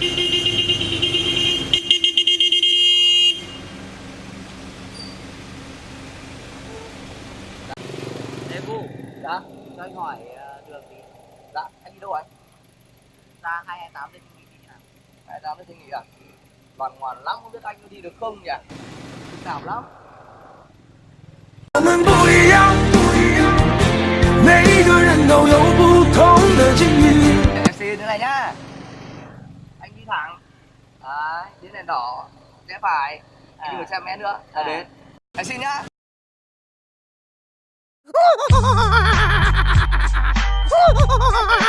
Ê Dạ, cho anh hỏi ờ, đường thì dạ, anh đi đâu anh? ra 228 lên Trung Nghị đi nào Hai tám suy nghĩ à? Ngoan ngoan lắm, không biết anh có đi được không nhỉ? cảm lắm thẳng Đấy, đến đèn đỏ Rẽ phải Anh đi À. được trăm mét nữa. Là À. đến. Anh xin nhá